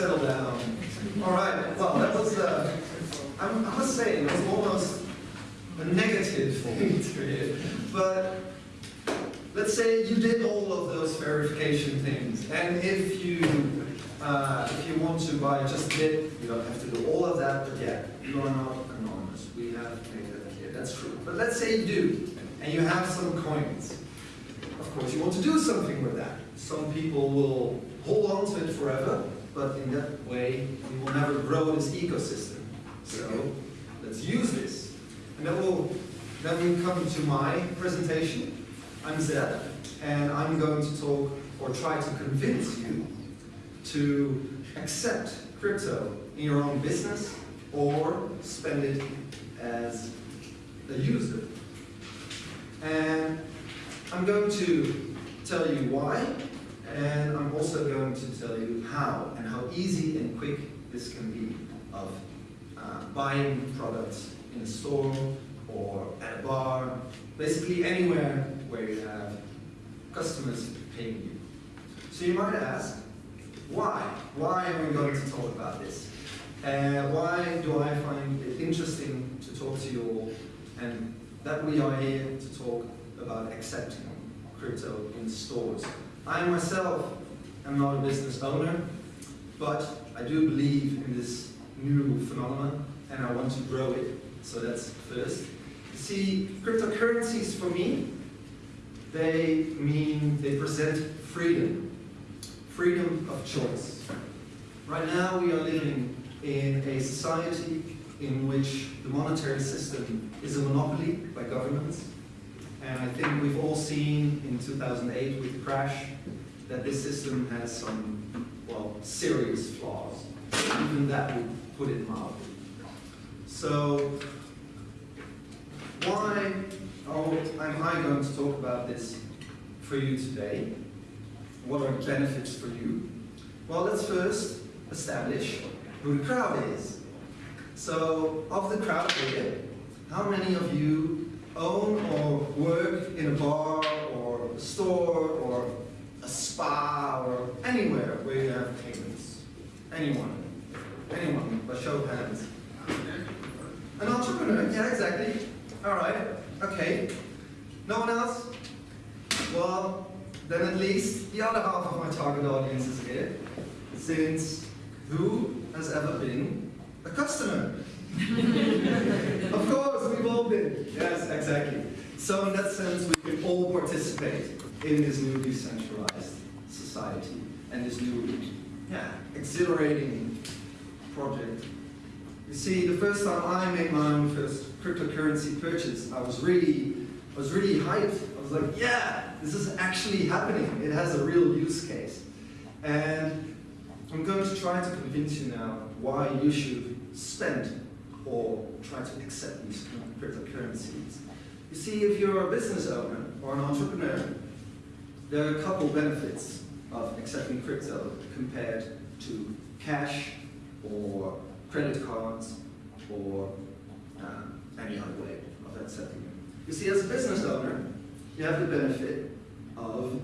settle down. All right, well, that was, uh, I must say, it was almost a negative thing. But let's say you did all of those verification things, and if you uh, if you want to buy just a bit, you don't have to do all of that, but yeah, you are not anonymous. We have made that clear, that's true. But let's say you do, and you have some coins. Of course, you want to do something with that. Some people will hold on to it forever, but in that way, we will never grow this ecosystem. So let's use this. And then we'll then we come to my presentation. I'm Zed, and I'm going to talk or try to convince you to accept crypto in your own business or spend it as a user. And I'm going to tell you why, and to tell you how and how easy and quick this can be of uh, buying products in a store or at a bar, basically anywhere where you have customers paying you. So you might ask, why? Why are we going to talk about this? Uh, why do I find it interesting to talk to you all and that we are here to talk about accepting crypto in stores? I myself am not a business owner, but I do believe in this new phenomenon and I want to grow it. So that's first. See, cryptocurrencies for me, they mean they present freedom freedom of choice. Right now we are living in a society in which the monetary system is a monopoly by governments. And I think we've all seen in 2008 with the crash that this system has some, well, serious flaws. Even that would put it mildly. So, why oh, am I going to talk about this for you today? What are the benefits for you? Well, let's first establish who the crowd is. So, of the crowd here, how many of you own or work in a bar or a store or spa or anywhere where you have payments? Anyone? Anyone? By show of hands. An entrepreneur? Yeah, exactly. All right. Okay. No one else? Well, then at least the other half of my target audience is here, since who has ever been a customer? of course, we've all been. Yes, exactly. So in that sense, we can all participate in this new decentralized society and this new, yeah, exhilarating project. You see, the first time I made my own first cryptocurrency purchase, I was really, I was really hyped. I was like, yeah, this is actually happening. It has a real use case. And I'm going to try to convince you now why you should spend or try to accept these cryptocurrencies. You see, if you're a business owner or an entrepreneur, there are a couple benefits of accepting crypto compared to cash or credit cards or um, any other way of accepting it. You see, as a business owner, you have the benefit of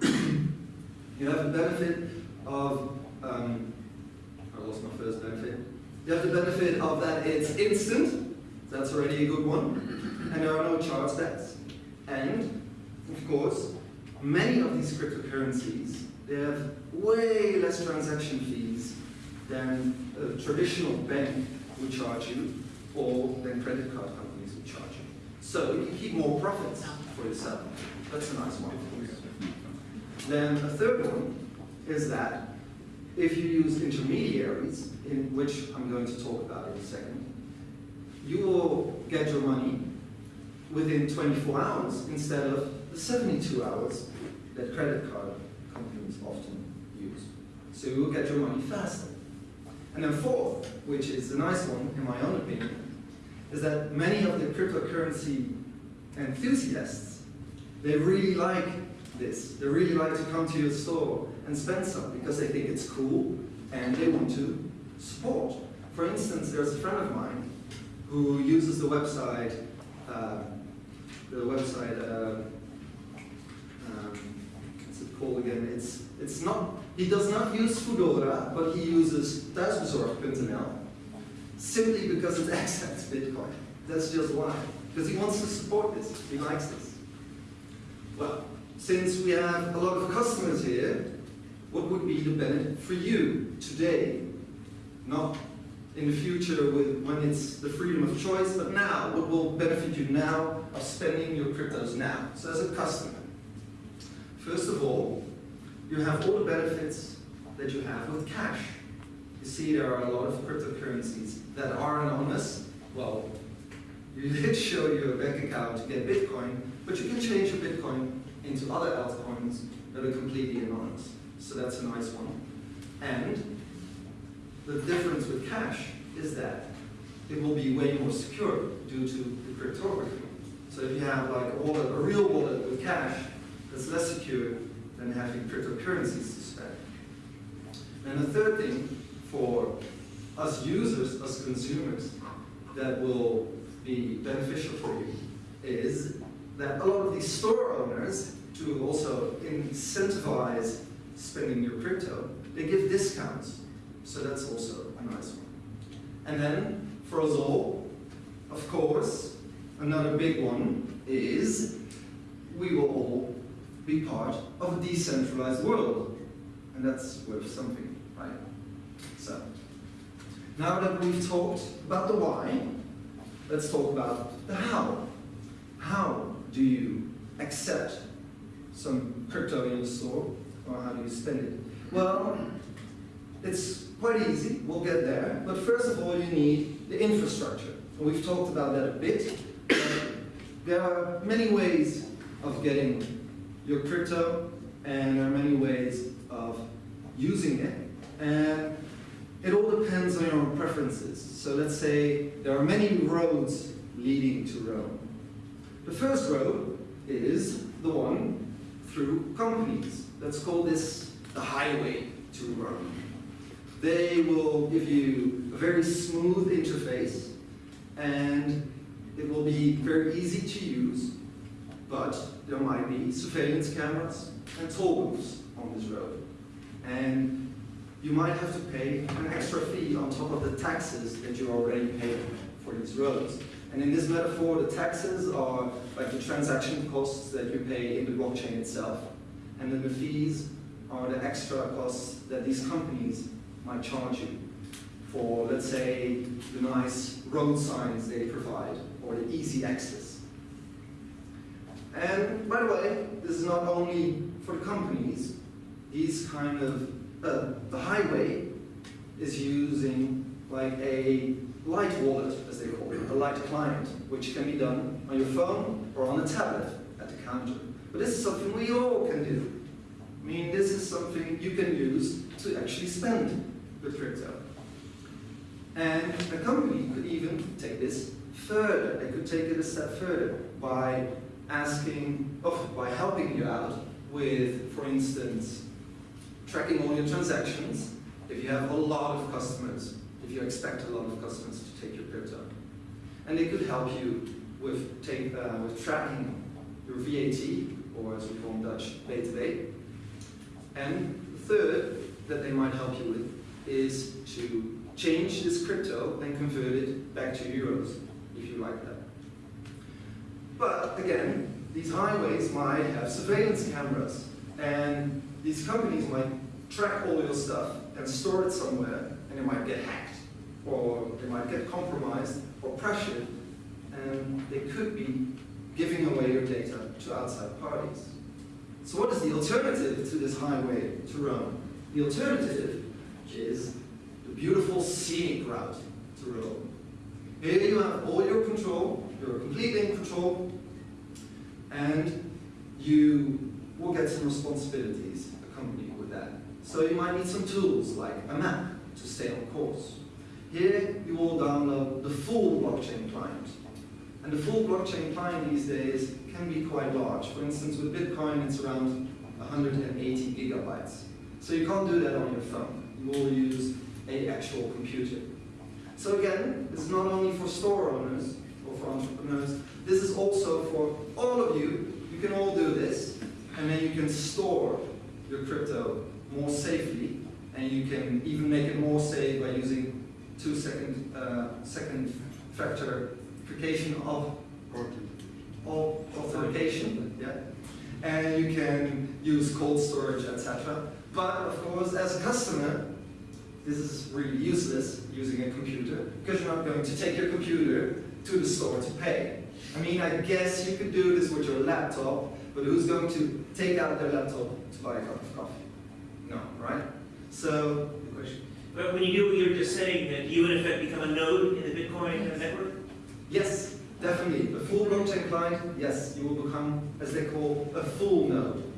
you have the benefit of um, I lost my first benefit. You have the benefit of that it's instant. That's already a good one. And there are no chargebacks. And of course, many of these cryptocurrencies they have way less transaction fees than a traditional bank would charge you or than credit card companies would charge you. So you can keep more profits for yourself. That's a nice one. Then a third one is that if you use intermediaries, in which I'm going to talk about in a second, you will get your money within 24 hours instead of the 72 hours that credit card companies often use. So you will get your money faster. And then fourth, which is the nice one in my own opinion, is that many of the cryptocurrency enthusiasts, they really like this. They really like to come to your store and spend some because they think it's cool and they want to support. For instance, there's a friend of mine who uses the website, uh, the website, uh, again? It's, it's not he does not use Foodora, but he uses Thuisbezorgd.nl simply because it accepts Bitcoin. That's just why. Because he wants to support this. He likes this. Well, since we have a lot of customers here, what would be the benefit for you today? Not in the future with, when it's the freedom of choice, but now, what will benefit you now of spending your cryptos now? So as a customer, first of all, you have all the benefits that you have with cash. You see there are a lot of cryptocurrencies that are anonymous. Well, you did show your bank account to get Bitcoin, but you can change your Bitcoin into other altcoins that are completely anonymous. So that's a nice one. And the difference with cash is that it will be way more secure due to the cryptography. So if you have like a wallet, a real wallet with cash, that's less secure than having cryptocurrencies to spend. And the third thing for us users, us consumers, that will be beneficial for you is that a lot of these store owners, to also incentivize spending your crypto, they give discounts. So that's also a nice one. And then, for us all, of course, another big one is we will all be part of a decentralized world. And that's worth something, right? So, now that we've talked about the why, let's talk about the how. How do you accept some crypto in your store, or how do you spend it? Well, it's quite easy, we'll get there, but first of all you need the infrastructure. And we've talked about that a bit. there are many ways of getting your crypto, and there are many ways of using it. And it all depends on your own preferences. So let's say there are many roads leading to Rome. The first road is the one through companies. Let's call this the highway to Rome. They will give you a very smooth interface and it will be very easy to use, but there might be surveillance cameras and toll booths on this road. And you might have to pay an extra fee on top of the taxes that you're already pay for these roads. And in this metaphor, the taxes are like the transaction costs that you pay in the blockchain itself. And then the fees are the extra costs that these companies might charge you for, let's say, the nice road signs they provide or the easy access. And by the way, this is not only for companies. These kind of, uh, the highway is using like a light wallet, as they call it, a light client, which can be done on your phone or on a tablet at the counter. But this is something we all can do. I mean, this is something you can use to actually spend with crypto. And a company could even take this further. They could take it a step further by asking, oh, by helping you out with, for instance, tracking all your transactions. If you have a lot of customers, if you expect a lot of customers to take your crypto. And they could help you with, take, uh, with tracking your VAT, or as we call in Dutch, BTW. And the third that they might help you with is to change this crypto and convert it back to euros, if you like that. But again, these highways might have surveillance cameras, and these companies might track all your stuff and store it somewhere, and it might get hacked, or they might get compromised or pressured, and they could be giving away your data to outside parties. So what is the alternative to this highway to Rome? The alternative is the beautiful scenic route to Rome. Here you have all your control, you're completely in control, and you will get some responsibilities accompanied with that. So you might need some tools like a map to stay on course. Here you will download the full blockchain client. And the full blockchain client these days can be quite large. For instance, with Bitcoin, it's around 180 gigabytes. So you can't do that on your phone. You will use a actual computer. So again, is not only for store owners for entrepreneurs, this is also for all of you. You can all do this, and then you can store your crypto more safely, and you can even make it more safe by using two second, uh, second factor verification of or authentication, yeah. And you can use cold storage, etc. But of course, as a customer, this is really useless using a computer because you're not going to take your computer to the store to pay. I mean, I guess you could do this with your laptop, but who's going to take out their laptop to buy a cup of coffee? No, right? So, good question. But when you do what you're just saying, that you in effect become a node in the Bitcoin network? yes, definitely. A full blockchain client, yes, you will become, as they call, a full node.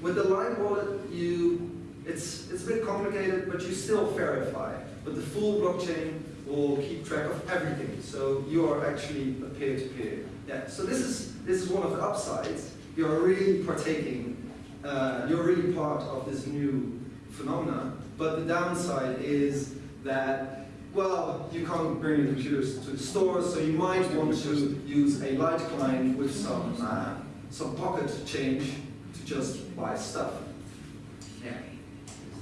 With the Lite wallet, you it's it's a bit complicated, but you still verify. But the full blockchain will keep track of everything. So you are actually a peer-to-peer. Yeah. So this is this is one of the upsides. You are really partaking. Uh, you're really part of this new phenomena. But the downside is that well, you can't bring your computers to the store, so you might want to use a light client with some uh, some pocket change to just buy stuff. Yeah.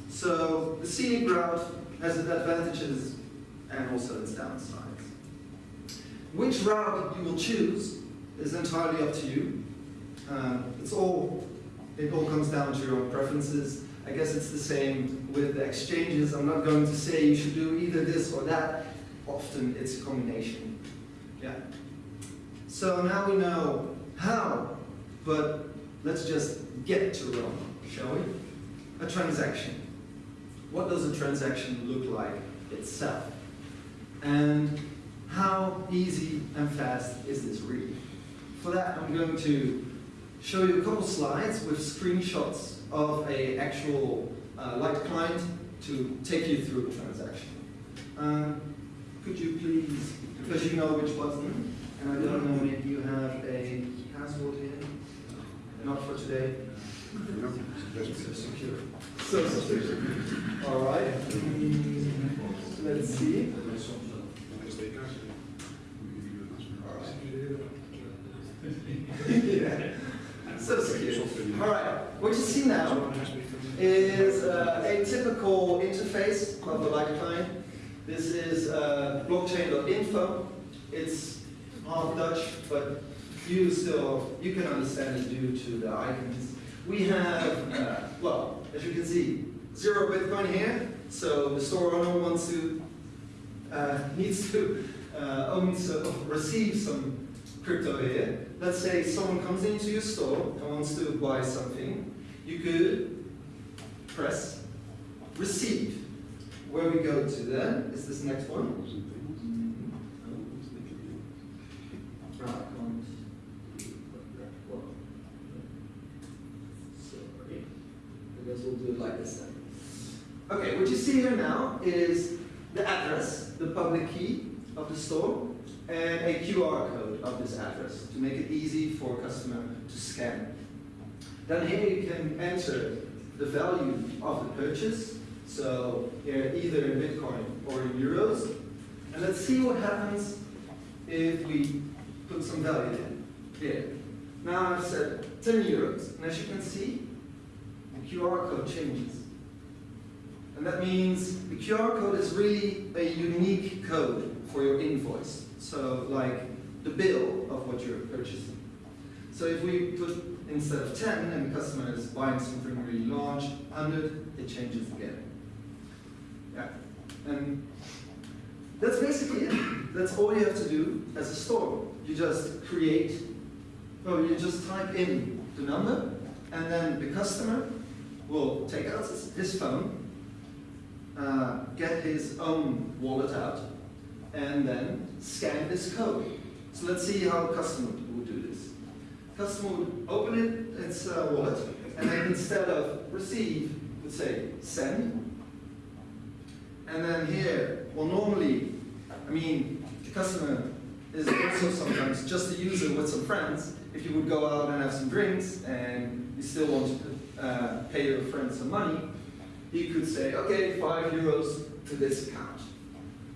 So the scenic route has its advantages and also its downsides. Which route you will choose is entirely up to you. Um, it's all, it all comes down to your own preferences. I guess it's the same with the exchanges. I'm not going to say you should do either this or that. Often it's a combination. Yeah. So now we know how, but let's just get to Rome, shall we? A transaction. What does a transaction look like itself? And how easy and fast is this really? For that, I'm going to show you a couple slides with screenshots of a actual uh, Lite client to take you through a transaction. Um, could you please, because you know which button, and I don't know if you have a password here, not for today. So secure. So secure. All right. Let's see. All right. yeah. So secure. All right. What you see now is uh, a typical interface of the client. This is uh, blockchain.info. It's half Dutch, but you still you can understand it due to the icons. We have, uh, well, as you can see, zero Bitcoin here. So the store owner wants to uh, needs to uh, own so, receive some crypto here. Let's say someone comes into your store and wants to buy something. You could press receive. Where we go to then is this next one. I guess we'll do it like this then. Okay, what you see here now is the address, the public key of the store, and a QR code of this address to make it easy for a customer to scan. Then here you can enter the value of the purchase, so here either in Bitcoin or in euros. And let's see what happens if we put some value in. Here. Now I've said 10 euros, and as you can see, the QR code changes. And that means the QR code is really a unique code for your invoice. So like the bill of what you're purchasing. So if we put instead of 10 and the customer is buying something really large, 100, it changes again. Yeah. And that's basically it. That's all you have to do as a store. You just create, well, you just type in the number, and then the customer will take out his phone, uh, get his own wallet out, and then scan this code. So let's see how a customer would do this. Customer would open it, its uh, wallet, and then instead of receive, would say send. And then here, well normally, I mean, the customer is also sometimes just a user with some friends. If you would go out and have some drinks and you still want to uh, pay your friends some money, you could say, okay, five euros to this account.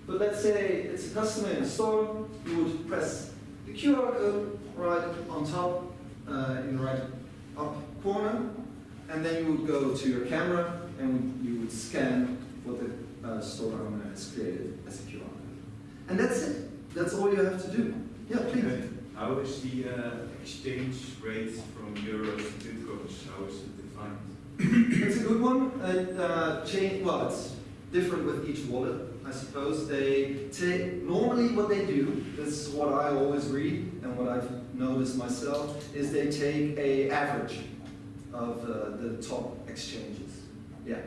But let's say it's a customer in a store, you would press the QR code right on top, uh, in the right up corner, and then you would go to your camera and you would scan what the uh, store owner has created as a QR code. And that's it. That's all you have to do. Yeah, please. How is the uh, exchange rate from euros to bitcoins? How is it defined? That's a good one. Uh, uh, change, well, it's different with each wallet, I suppose. They take, normally what they do, this is what I always read and what I've noticed myself, is they take a average of uh, the top exchanges. Yeah.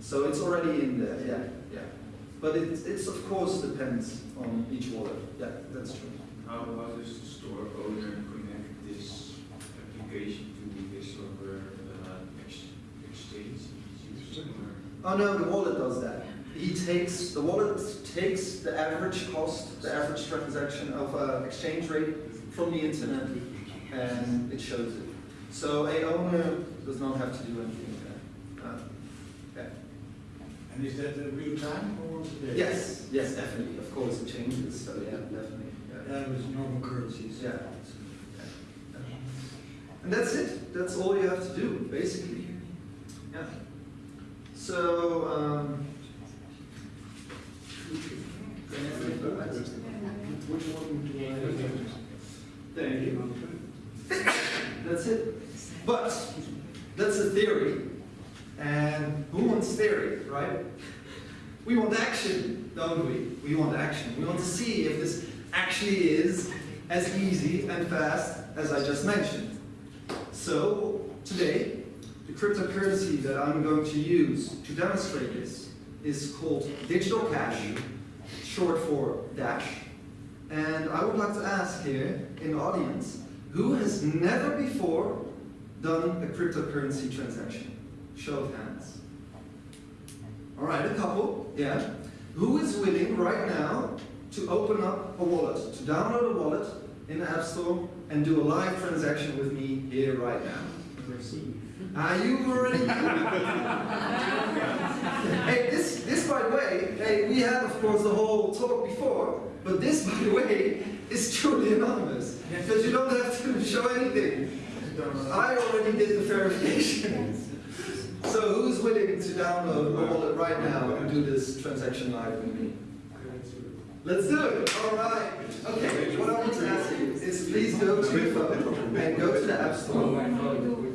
So it's already in there, yeah, yeah. But it, it's of course depends on each wallet. Yeah, that's true. How does the store owner connect this application to this other uh, ex- exchange he's using? or- Oh no, the wallet does that. He takes, the wallet takes the average cost, the average transaction of uh, exchange rate from the internet and it shows it. So a owner does not have to do anything with that. Uh, yeah. And is that real time or once a day? Yes, yes, definitely. Of course it changes, so yeah, definitely. Yeah. Yeah, with normal currencies. Yeah. And that's it. That's all you have to do, basically. Yeah. So, um? Thank you. That's it. But that's a theory. And who wants theory, right? We want action, don't we? We want action. We want to see if this actually is as easy and fast as I just mentioned. So today, cryptocurrency that I'm going to use to demonstrate this is called digital cash, short for Dash. And I would like to ask here in the audience, who has never before done a cryptocurrency transaction? Show of hands. All right, a couple, yeah. Who is willing right now to open up a wallet, to download a wallet in the App Store and do a live transaction with me here right now? Are you already? hey, this, this by the way, hey, we had of course the whole talk before, but this by the way is truly anonymous because you don't have to show anything. I already did the verification. So who's willing to download a wallet right now and do this transaction live with me? Let's do it. All right. Okay. What I want to ask you is please go to your phone and go to the App Store. Oh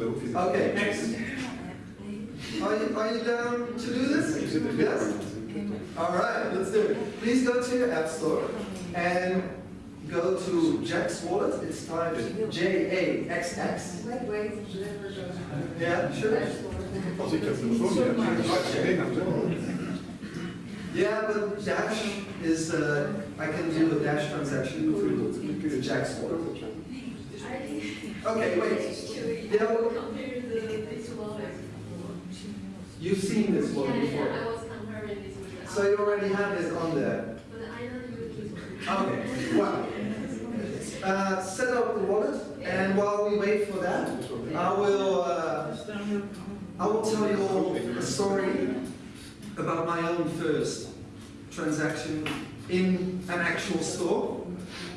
Okay. Next. Are you, are you down to do this? Yes? All right, let's do it. Please go to your App Store and go to Jaxx Wallet. It's typed J-A-X-X. Wait, wait, never go. Yeah, sure. Als ik het telefoon heb, Yeah, but Dash is, uh, I can do a Dash transaction through the Jaxx Wallet. Okay, wait. Yeah, well, Compare the, this wallet. you've seen this Yeah, one yeah, before. I was comparing this with. So you already have this on there. But I don't use this one. Okay, well, uh, set up the wallet, and while we wait for that, I will, uh, I will tell you all a story about my own first transaction in an actual store,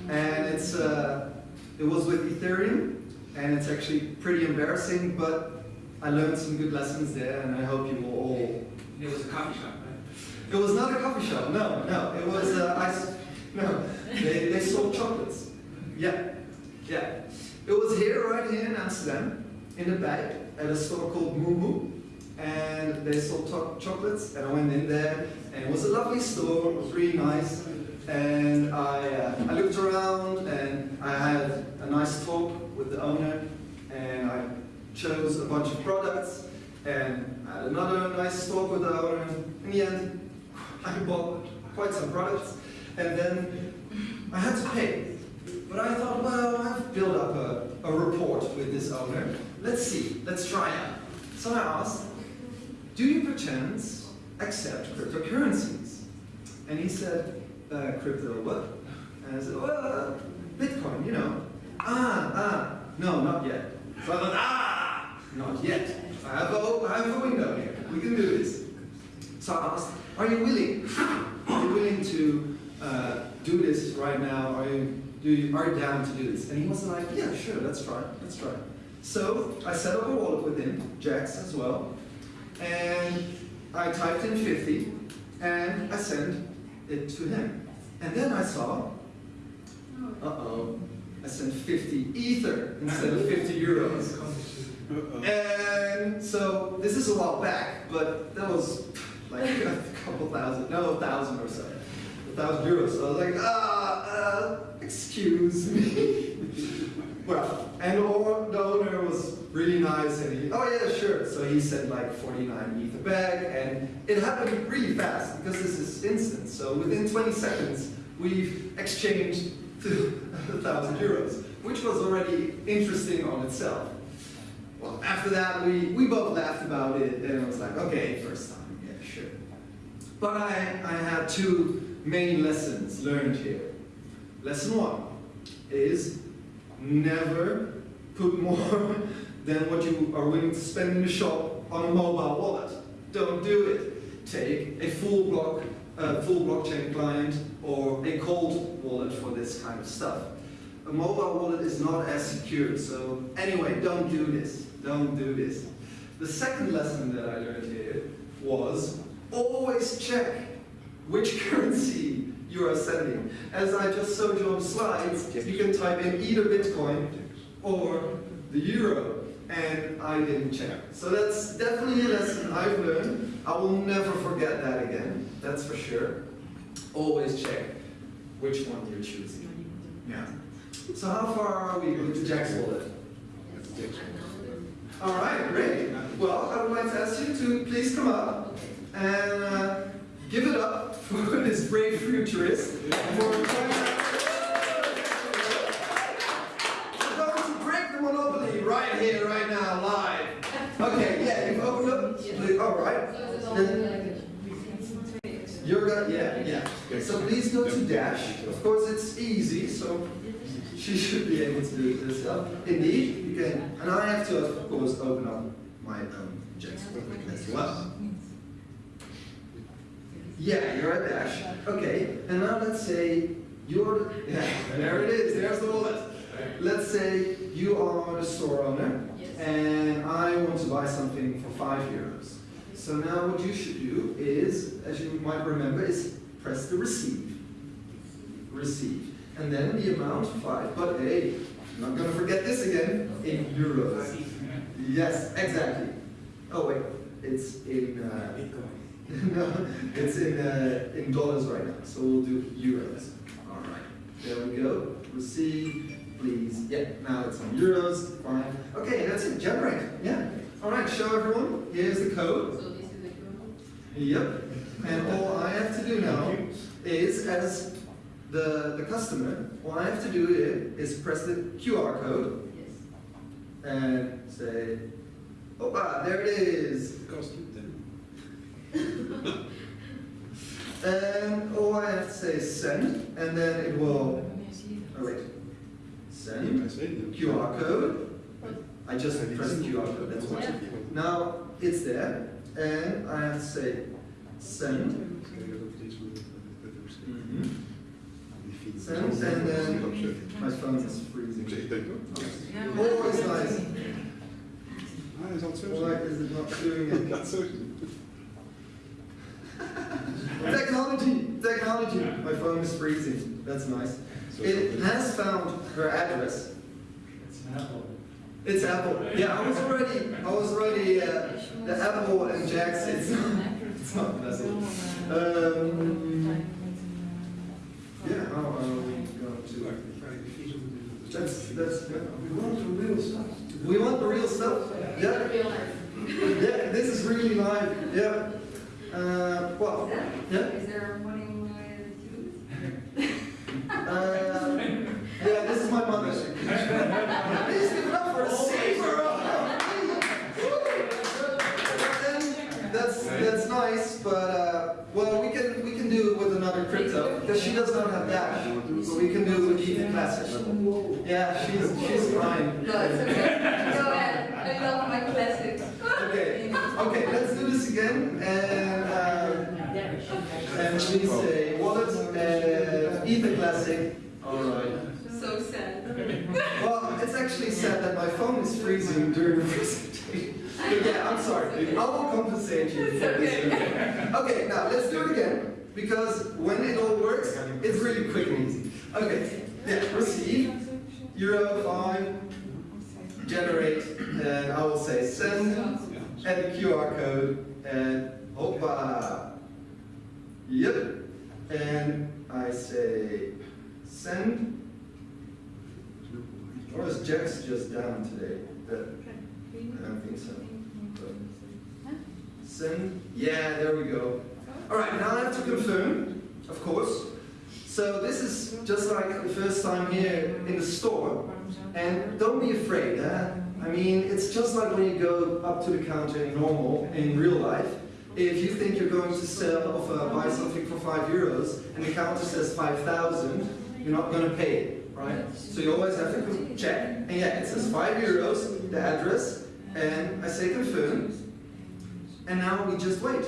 and it's, uh, it was with Ethereum, and it's actually pretty embarrassing, but I learned some good lessons there, and I hope you will all It was a coffee shop, right? it was not a coffee shop, no, no. It was, uh, no, they, they sold chocolates. Yeah, yeah. It was here, right here in Amsterdam, in the back, at a store called Moo Moo. And they sold chocolates, and I went in there, and it was a lovely store, it was really nice. And I, uh, I looked around, and I had a nice talk with the owner, and I chose a bunch of products, and had another nice talk with the owner. In the end, I bought quite some products, and then I had to pay. But I thought, well, I've built up a, a report with this owner. Let's see, let's try it. So I asked, do you perchance accept cryptocurrencies? And he said, uh, crypto what? And I said, well, Bitcoin, you know. Ah, ah, no, not yet. Thought, ah, not yet. I have a, I have a window here. We can do this. So I asked, are you willing? Are you willing to uh, do this right now? Are you, do you, are you down to do this? And he was like, yeah, sure, let's try, let's try. So I set up a wallet with him, Jaxx as well, and I typed in 50, and I sent it to him. And then I saw, uh-oh, I sent 50 ether instead of 50 euros. And so this is a while back, but that was like a couple thousand, no, a thousand or so, a thousand euros. So I was like, ah, uh, excuse me. well, and the owner the owner was really nice, and he, oh yeah, sure. So he sent like 49 ether back, and it happened really fast because this is instant. So within 20 seconds, we've exchanged a thousand euros, which was already interesting on itself. Well, after that, we, we both laughed about it, and it was like, okay, first time, yeah, sure. But I, I had two main lessons learned here. Lesson one is never put more than what you are willing to spend in the shop on a mobile wallet. Don't do it. Take a full block, uh, full blockchain client or a cold wallet for this kind of stuff. A mobile wallet is not as secure, so anyway, don't do this. Don't do this. The second lesson that I learned here was always check which currency you are sending. As I just showed you on the slides, you can type in either Bitcoin or the euro, and I didn't check. So that's definitely a lesson I've learned. I will never forget that again, that's for sure. Always check which one you're choosing. Yeah. So how far are we with Jaxx wallet? All right, great. Well, I would like to ask you to please come up and uh, give it up for this brave futurist for We're going to break the monopoly right here, right now, live. Okay, yeah, you've opened up. Please- All right. You're gonna, yeah, yeah. So please go to Dash. Of course, it's easy, so she should be able to do it herself. Indeed, you can. And I have to, of course, open up my own Jaxx as well. Yeah, you're at Dash. Okay, and now let's say you're, yeah, there it is, there's the wallet. Let's say you are the store owner, and I want to buy something for five euros. So now what you should do is, as you might remember, is press the receive. Receive. And then the amount, five, but hey, I'm not gonna forget this again, in euros. Yes, exactly. Oh wait, it's in, uh, no, it's in, uh, in dollars right now, so we'll do euros. All right, there we go. Receive, please. Yeah, now it's in euros. Fine. Okay, that's it. Generate. Yeah. All right, show everyone. Here's the code. So this is the code? Yep. And all I have to do now is, as the, the customer, all I have to do i- is press the QR code Yes. and say, oh, ah, there it is. And all I have to say is send, and then it will, oh wait, send, QR code. I just pressed QR code, that's why. Now, it's there, and I have to say send. Mhm. Send, and then my phone is freezing. Always nice. Hij zal het zo Why is it not doing it? Laat het. Technology, technology. My phone is freezing. That's nice. It has found her address. It's Apple. Yeah, I was already, I was already uh, the Apple and Jaxx. It's not, it's not pleasant. Um, yeah, how are we going to? That's that's. We want the real stuff. We want the real stuff. Yeah. Yeah, this is really live. Yeah. Uh, well, yeah. Is there money with Uh, yeah, this is my mother. nice, but uh, well, we can we can do it with another crypto because she does not have Dash, but we can do it with Ether Classic. Yeah, she's she's fine. No, it's okay. Go ahead. I love my classics. Okay, okay, let's do this again and. Uh, and we say wallet and Ether Classic. All right. So sad. Well, it's actually sad that my phone is freezing during the presentation. But yeah, I'm sorry. I will compensate you for this. Okay, now let's do it again, because when it all works, it's really quick and easy. Okay, yeah, receive, euro five, generate, and I will say send, and the QR code, and hoppa. Yep, and I say send. Or is Jaxx just down today? That, I don't think so. Yeah, there we go. All right, now I have to confirm, of course. So this is just like the first time here in the store. And don't be afraid? I mean, it's just like when you go up to the counter in normal, in real life. If you think you're going to sell or uh, buy something for five euros and the counter says 5,000, you're not going to pay it, right? So you always have to check. And yeah, it says five euros, the address, and I say confirm. And now we just wait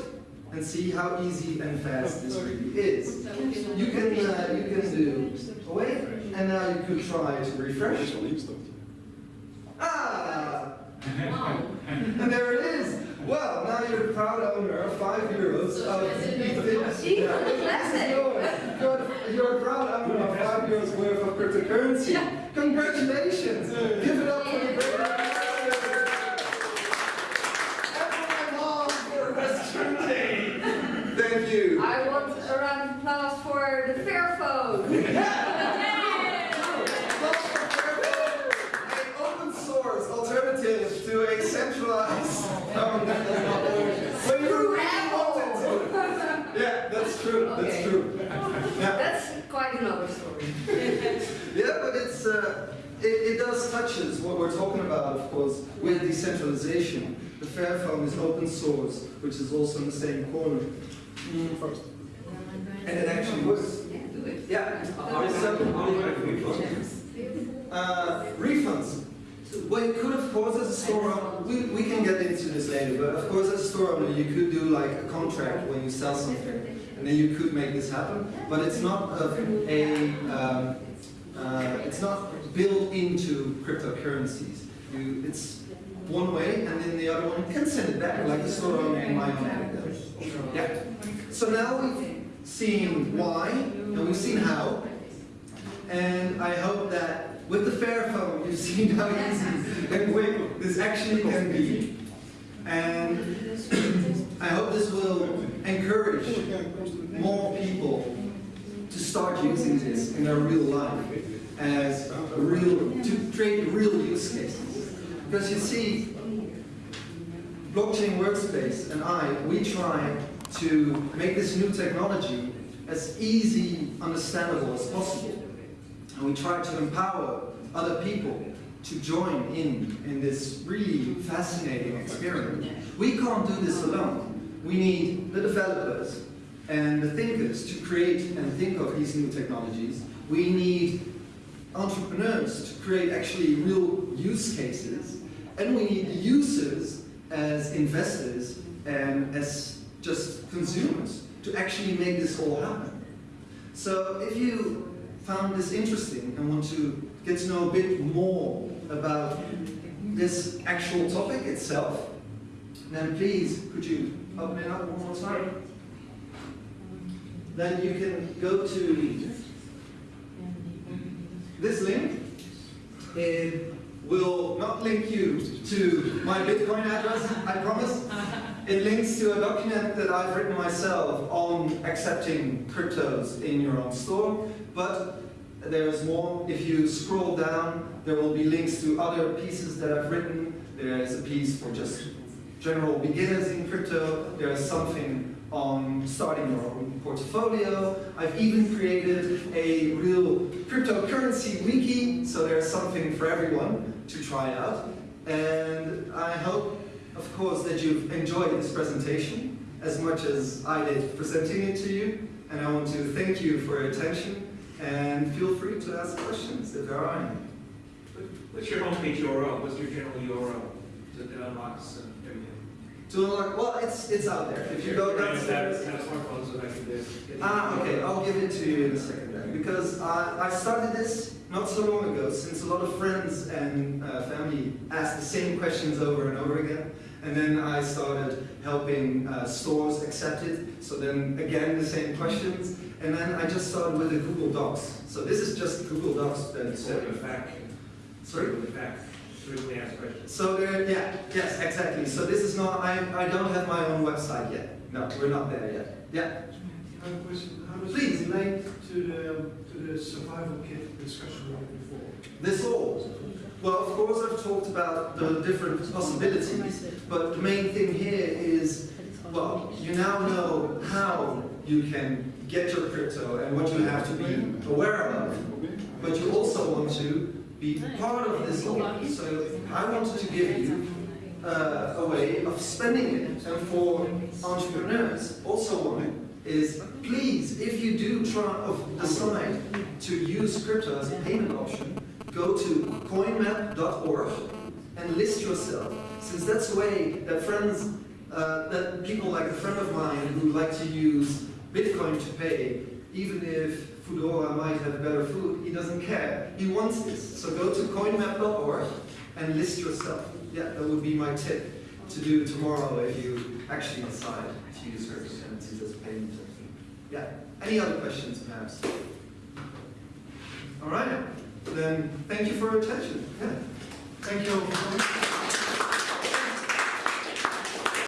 and see how easy and fast this really is. You can, uh, you can do wait, and now you could try to refresh. Ah! And there it is. Well, now you're the proud owner of five euros of Ether classic. You're, you're a proud owner of five euros worth of cryptocurrency. Congratulations! Give it up for the great. And for my mom for Western Day. Thank you. I want a round of applause for the Fairphone. An open source alternative to a centralized. um, when you really. Yeah, that's true. That's true. Yeah. That's quite another story. Yeah, but it's uh, it, it does touches what we're talking about, of course, with decentralization. The Fairphone is open source, which is also in the same corner. Mm, And it actually works. Yeah, do it. Yeah. So, uh, refunds. Well, you could, of course, as a store owner, we, we can get into this later, but of course, as a store owner, you could do like a contract when you sell something, and then you could make this happen, but it's not a, a um, uh, it's not built into cryptocurrencies. You, it's one way, and then the other one can send it back, like the store owner in my own app. Yeah. So now we've seen why, and we've seen how, and I hope that with the Fairphone, you've seen how easy and quick this actually can be. And I hope this will encourage more people to start using this in their real life as a real, to create real use cases. Because you see, Blockchain Workspace and I, we try to make this new technology as easy, understandable as possible. And we try to empower other people to join in in this really fascinating experiment. We can't do this alone. We need the developers and the thinkers to create and think of these new technologies. We need entrepreneurs to create actually real use cases. And we need users as investors and as just consumers to actually make this all happen. So if you found this interesting and want to get to know a bit more about this actual topic itself, then please could you open it up one more time? Then you can go to this link. It will not link you to my Bitcoin address, I promise. It links to a document that I've written myself on accepting cryptos in your own store, but there's more. If you scroll down, there will be links to other pieces that I've written. There is a piece for just general beginners in crypto. There is something on starting your own portfolio. I've even created a real cryptocurrency wiki, so there's something for everyone to try out. And I hope, of course, that you've enjoyed this presentation as much as I did presenting it to you. And I want to thank you for your attention, and feel free to ask questions if there are any. What's your homepage URL? What's your general URL? That unlocks uh, everything. To unlock, well, it's, it's out there. If you go downstairs. Have a smartphone so that I can get. Ah, okay, I'll give it to you in a second then. Because I, I started this not so long ago, since a lot of friends and uh, family ask the same questions over and over again. And then I started helping uh, stores accept it. So then again, the same questions. And then I just started with the Google Docs. So this is just Google Docs that It's said, in fact, sorry? in fact, frequently asked questions. So there, yeah, yes, exactly. So this is not, I, I don't have my own website yet. No, we're not there yet. Yeah, I have a question. How does Please. it relate to the, to the survival kit discussion we had before? this all. Well, of course, I've talked about the different possibilities, but the main thing here is, well, you now know how you can get your crypto and what you have to be aware of, but you also want to be part of this. So I wanted to give you uh, a way of spending it. And for entrepreneurs, also one is please, if you do try of decide to use crypto as a payment option, go to coinmap.org and list yourself. Since that's the way that friends, uh, that people like a friend of mine who like to use Bitcoin to pay, even if Foodora might have better food, he doesn't care. He wants this. So go to coinmap.org and list yourself. Yeah, that would be my tip to do tomorrow if you actually decide to use cryptocurrencies as payment. Yeah. Any other questions, perhaps? All right then thank you for your attention. Yeah. Thank you.